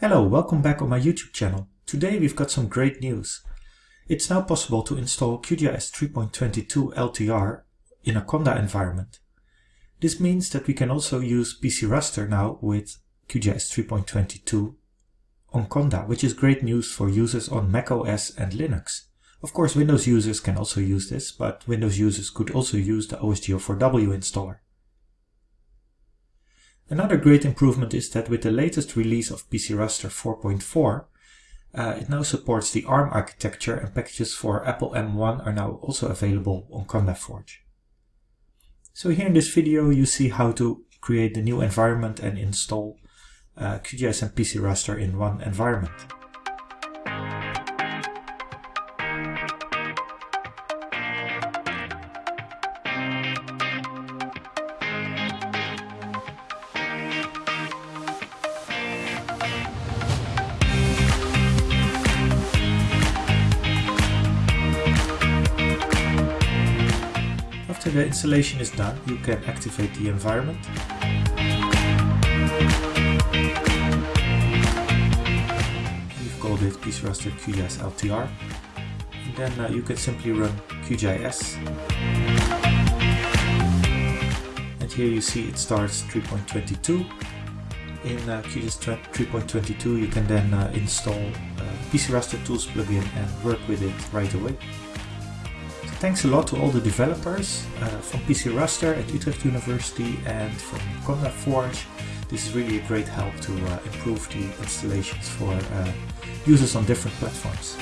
Hello, welcome back on my YouTube channel. Today we've got some great news. It's now possible to install QGIS 3.22 LTR in a Conda environment. This means that we can also use PCRaster now with QGIS 3.22 on Conda, which is great news for users on macOS and Linux. Of course, Windows users can also use this, but Windows users could also use the OSGeo4W installer. Another great improvement is that with the latest release of PCRaster 4.4, uh, it now supports the ARM architecture and packages for Apple M1 are now also available on CondaForge. So here in this video you see how to create the new environment and install uh, QGIS and PC Raster in one environment. After the installation is done, you can activate the environment. We've called it PCRaster QGIS LTR. And then uh, you can simply run QGIS. And here you see it starts 3.22. In uh, QGIS 3.22 you can then uh, install uh, PCRaster Tools plugin and work with it right away. Thanks a lot to all the developers uh, from PCRaster at Utrecht University and from CondaForge. This is really a great help to uh, improve the installations for uh, users on different platforms.